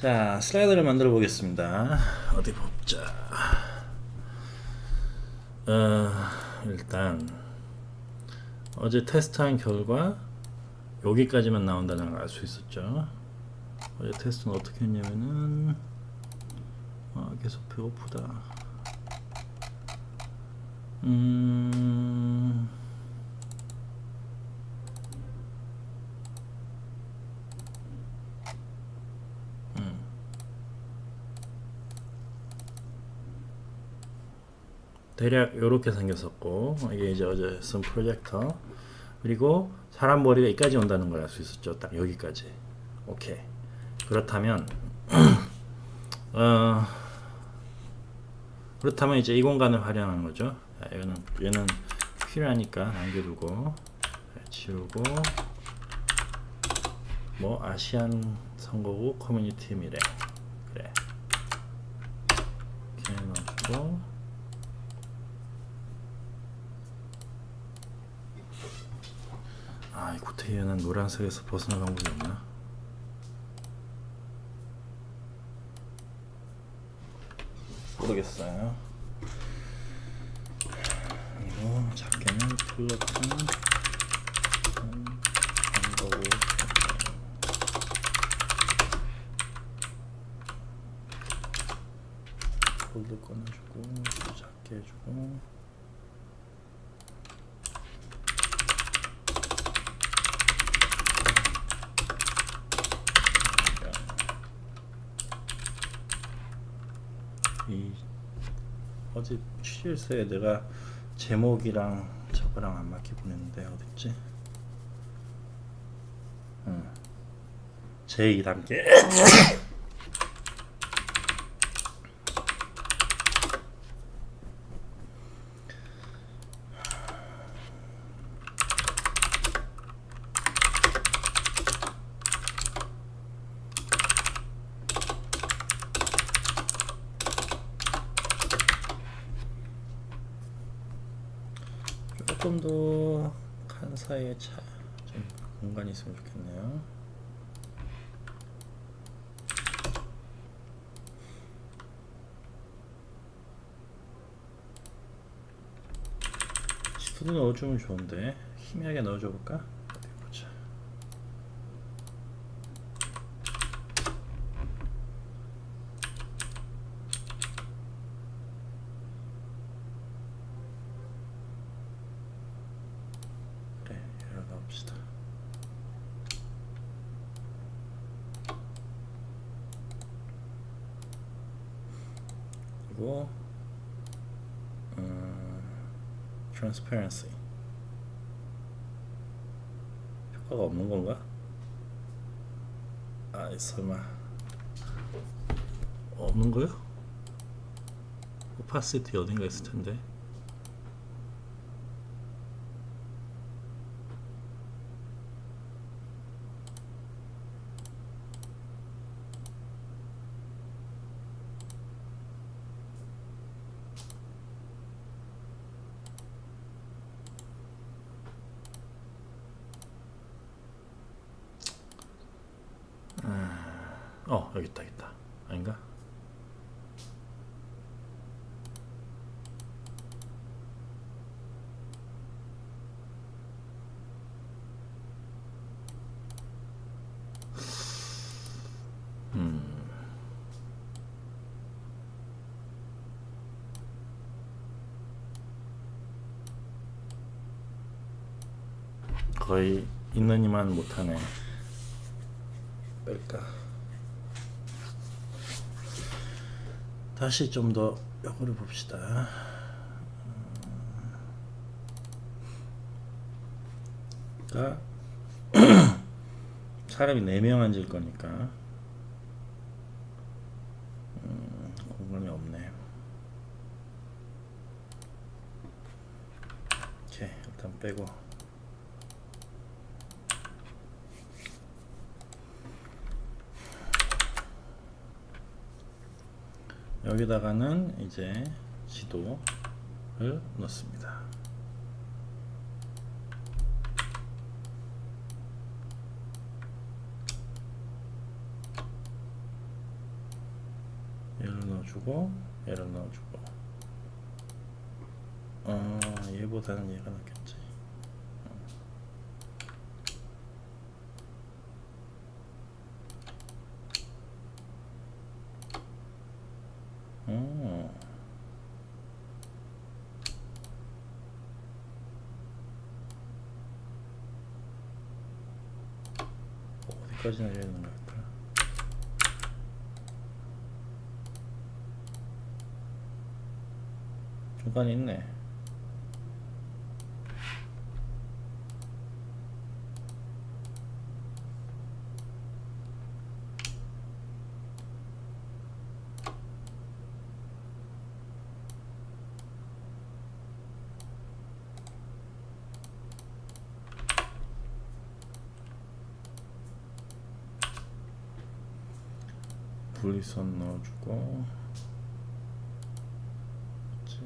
자 슬라이드를 만들어 보겠습니다. 어디 보자. 어, 일단 어제 테스트한 결과 여기까지만 나온다는 걸 알 수 있었죠. 어제 테스트는 어떻게 했냐면은 아, 계속 배고프다. 음 대략 이렇게 생겼었고 이게 이제 어제 쓴 프로젝터. 그리고 사람 머리가 여기까지 온다는 걸 알 수 있었죠. 딱 여기까지. 오케이. 그렇다면 어, 그렇다면 이제 이 공간을 활용하는 거죠. 얘는, 얘는 필요하니까 남겨두고 지우고 뭐 아시안 선거구 커뮤니티 미래. 그래. 이렇게 넣어주고 아, 이 구태현은 노란색에서 벗어날 방법이 없나? 모르겠어요. 이거 작게는 플러팅 폴드 꺼내주고 작게 해주고 이 어제 취실서에 내가 제목이랑 저거랑 안 맞게 보냈는데 어딨지? 응. 제2단계 조금 더 칸 사이에 차, 좀 공간이 있으면 좋겠네요. 시프도 넣어주면 좋은데 희미하게 넣어줘 볼까? 어디 보자. 그래, 여러 넣읍시다. 그리고 음, transparency 효과가 없는 건가? 아 설마 없는 거요? opacity 어딘가 있을 텐데 어 여기 있다 여기 있다 아닌가? 음. 거의 있는 이만 못하네 뺄까 다시 좀더 역으로 봅시다. 그러니까 사람이 4명 앉을 거니까. 음, 공간이 없네. 오케이 일단 빼고 여기다가는 이제 지도를 넣습니다. 넣어주고 얘를 넣어주고 어 얘보다는 얘가 낫겠지 어. 되는 것 같더라 중간에 있네 분리선 넣어주고 그치?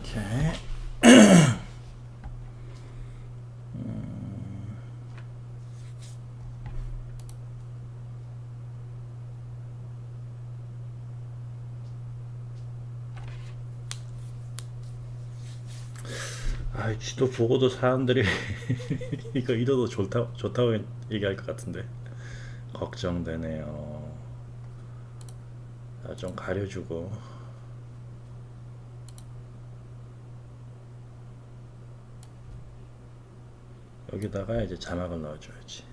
오케이. 음. 아, 지도 보고도 사람들이 이거 이도도 좋다 좋다고 얘기할 것 같은데 걱정되네요. 아, 좀 가려주고. 여기다가 이제 자막을 넣어줘야지.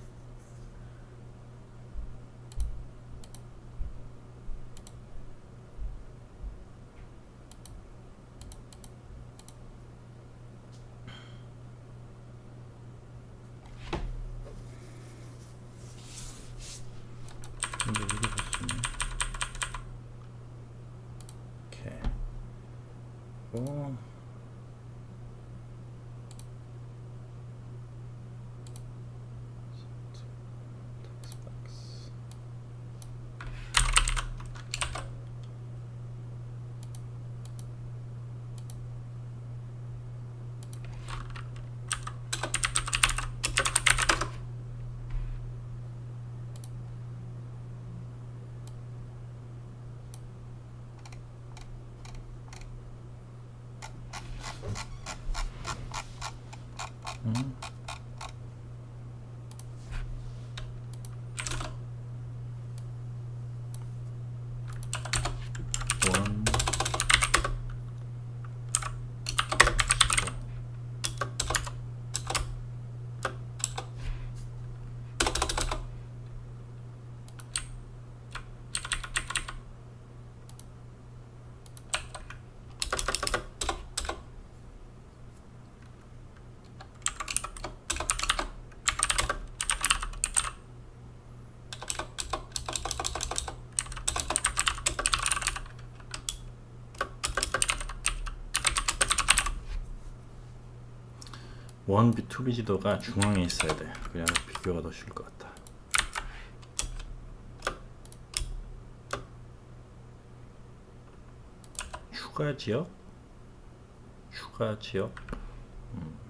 1B, 2B 지도가 중앙에 있어야 돼. 그냥 비교가 더 쉬울 것 같다 추가 지역? 추가 지역? 음.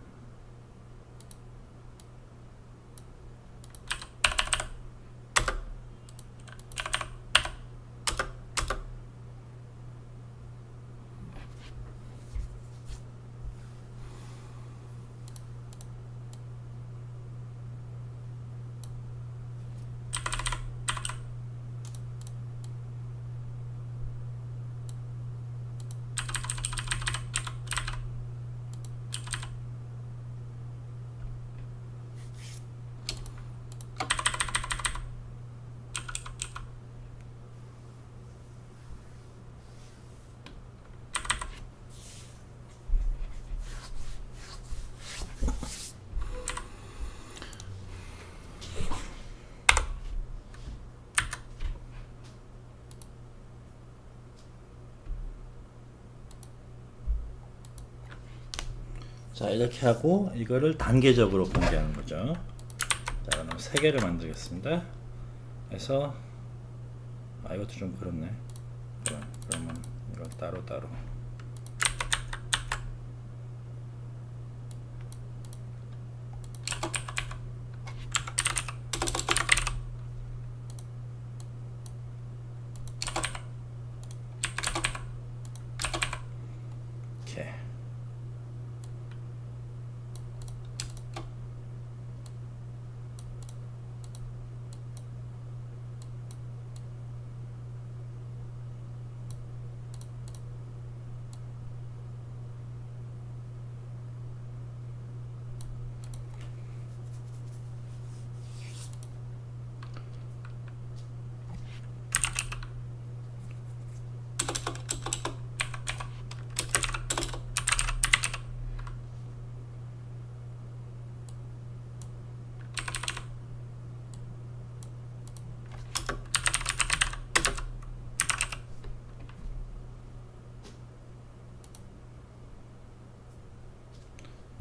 자 이렇게 하고 이거를 단계적으로 공개하는 거죠. 자 그럼 세 개를 만들겠습니다. 그래서 아 이것도 좀 그렇네. 그럼 그러면 이걸 따로 따로. 이렇게.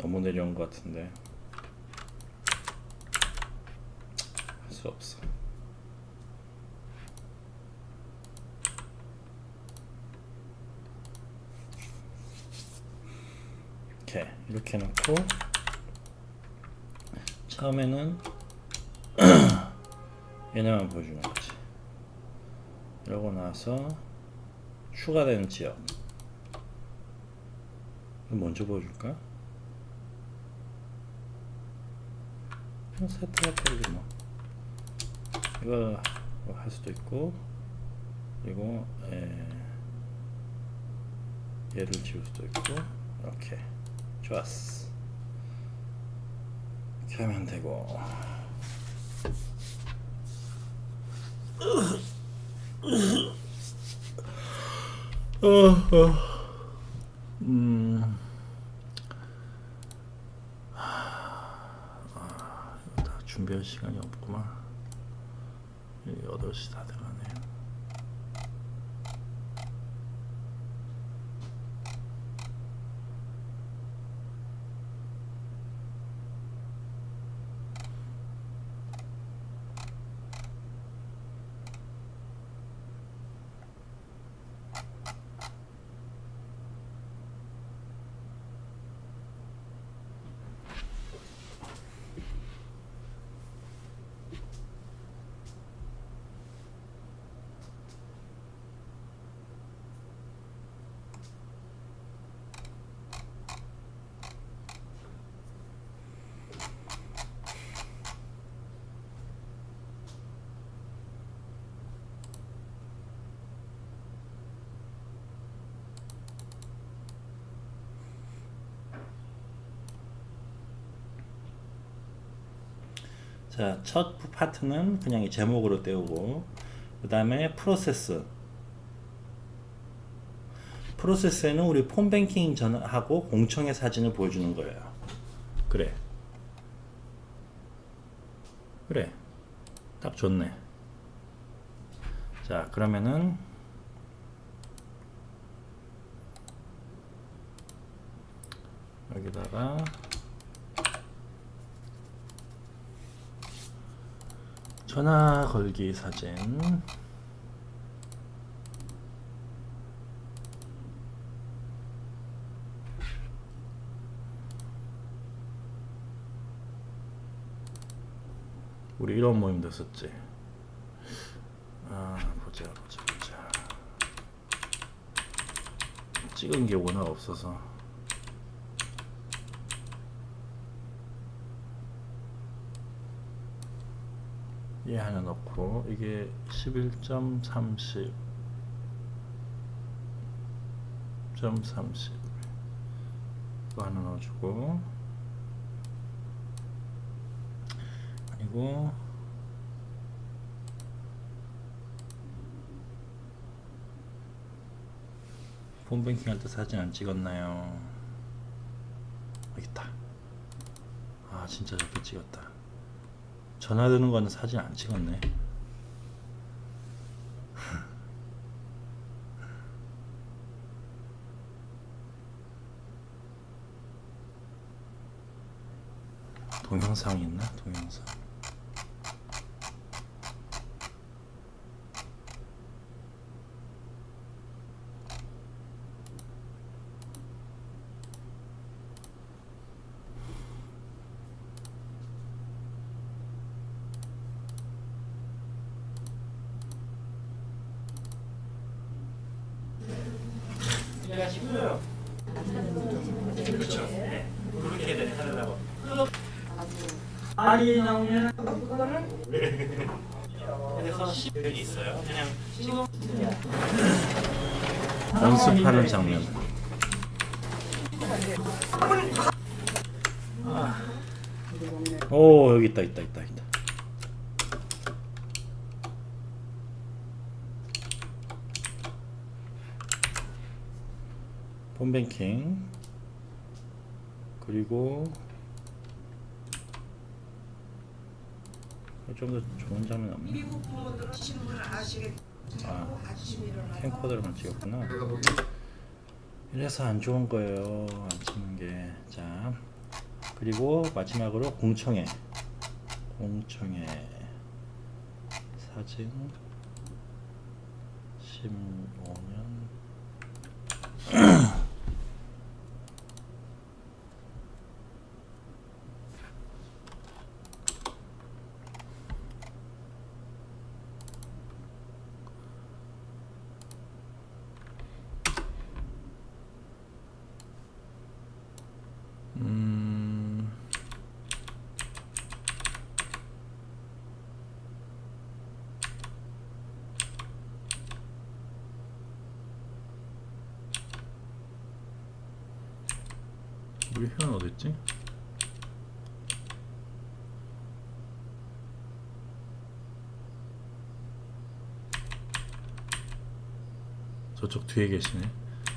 너무 내려온 것 같은데 할 수 없어. 이렇게 이렇게 놓고 처음에는 얘네만 보여주는 거지. 이러고 나서 추가되는 지역 먼저 보여줄까? 세트가 뭐 이거 할 수도 있고 그리고 에, 얘를 지울 수도 있고 이렇게 좋았어 이렇게 하면 되고 어, 어. 음. 다 준비할 시간이 없구만. 8시 다 돼가네. 자, 첫 파트는 그냥 이 제목으로 떼우고 그 다음에 프로세스. 프로세스에는 우리 폰뱅킹 전하고 공청의 사진을 보여주는 거예요. 그래. 그래. 딱 좋네. 자 그러면은 여기다가 전화 걸기 사진. 우리 이런 모임도 했었지. 아 보자 보자 보자. 찍은 게 워낙 없어서 얘 하나 넣고 이게 11.30 .30 이거 하나 넣어주고. 그리고 폰뱅킹 할 때 사진 안 찍었나요? 여기 있다. 아 진짜 저렇게 찍었다 전화 드는 거는 사진 안 찍었네 동영상 있나? 동영상 아니 나오면 그래서 시간이 있어요. 그냥 연습하는 장면. 아. 오 여기 있다 있다 있다 있다. 폰뱅킹 그리고 좀 더 좋은 장면 없나? 미국 부모들은 신문 아시겠 아. 일어나 캠코더로만 찍었구나. 이래서 안 좋은 거예요. 안 찍는 게. 자, 그리고 마지막으로 공청회. 공청회 사진 15년 음. 우리 회원 어딨지? 저쪽 뒤에 계시네.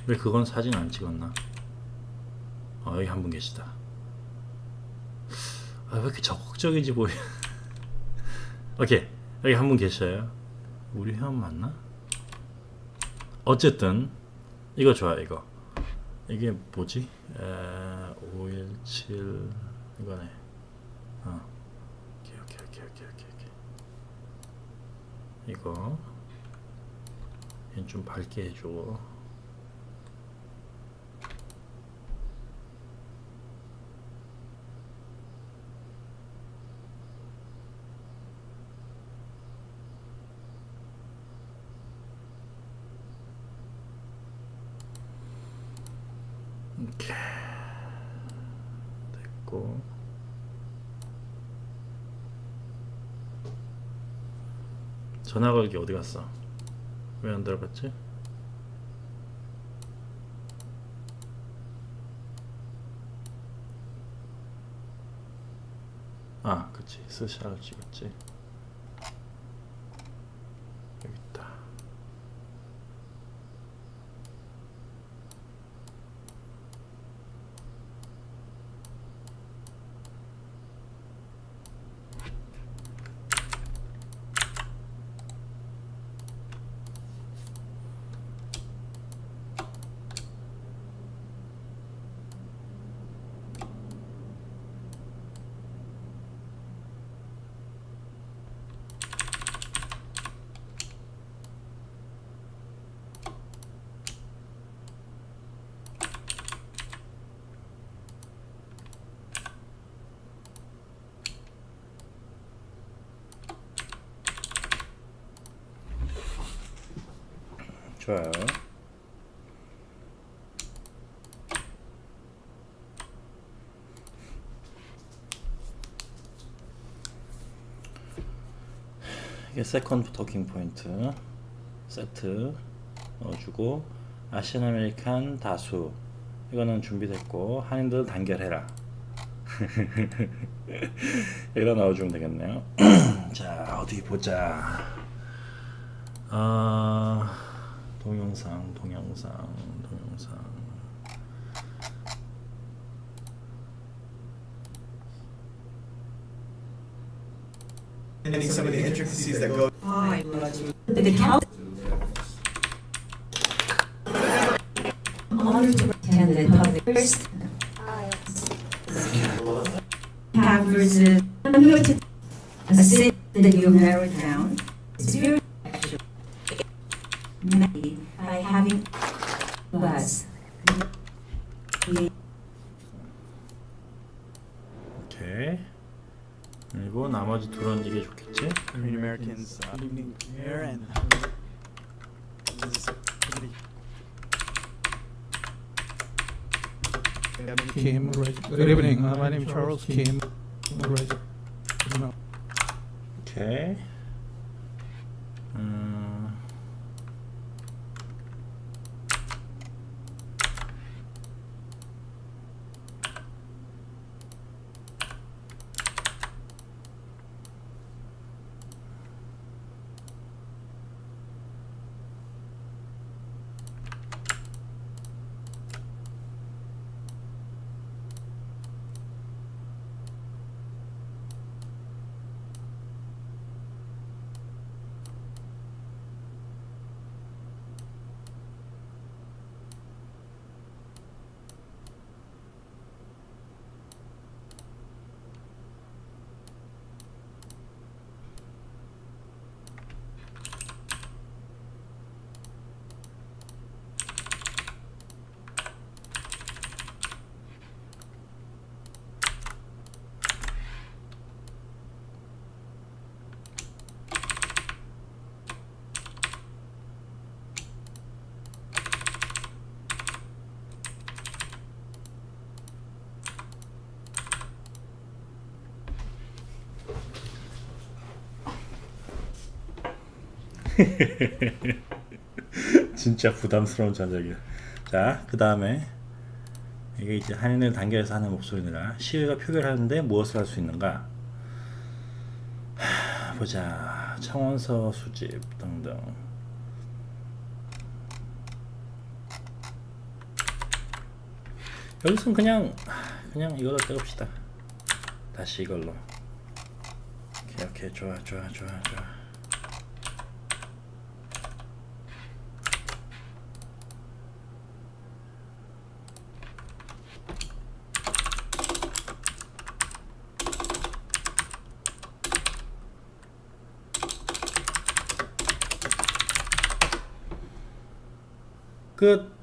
왜 그건 사진 안 찍었나? 어, 여기 한 분 계시다. 아, 왜 이렇게 적극적인지 보여. 오케이. 여기 한 분 계셔요. 우리 회원 맞나? 어쨌든, 이거 좋아, 이거. 이게 뭐지? 에, 517, 이거네. 어. 오케이, 오케이, 오케이, 오케이, 오케이, 오케이. 이거. 좀 밝게 해줘. 이렇게 됐고 걸기 어디 갔어? 왜 안 들어갔지? 아, 그치. 스샷을 찍었지. 좋아요. 이게 second talking point. 세트 넣어주고 Asian American 다수. 이거는 준비됐고 한인들 단결해라. 여기다 넣어주면 되겠네요. 자 어디 보자. 아 동영상 동영상 동영상 Any some of the intricacies that go Five. The count. Honor to attend the public first. Have offers it. I'm here to assist the new married town. It's else came. Okay. 진짜 부담스러운 전적이야. 자, 그 다음에 이게 이제 한인을 단계에서 하는 목소리니라 시의가 표결하는데 무엇을 할 수 있는가? 하, 보자. 청원서 수집 등등. 여기서는 그냥 그냥 이걸로 떼봅시다. 다시 이걸로. 오케이, 오케이, 좋아, 좋아, 좋아, 좋아. 끝.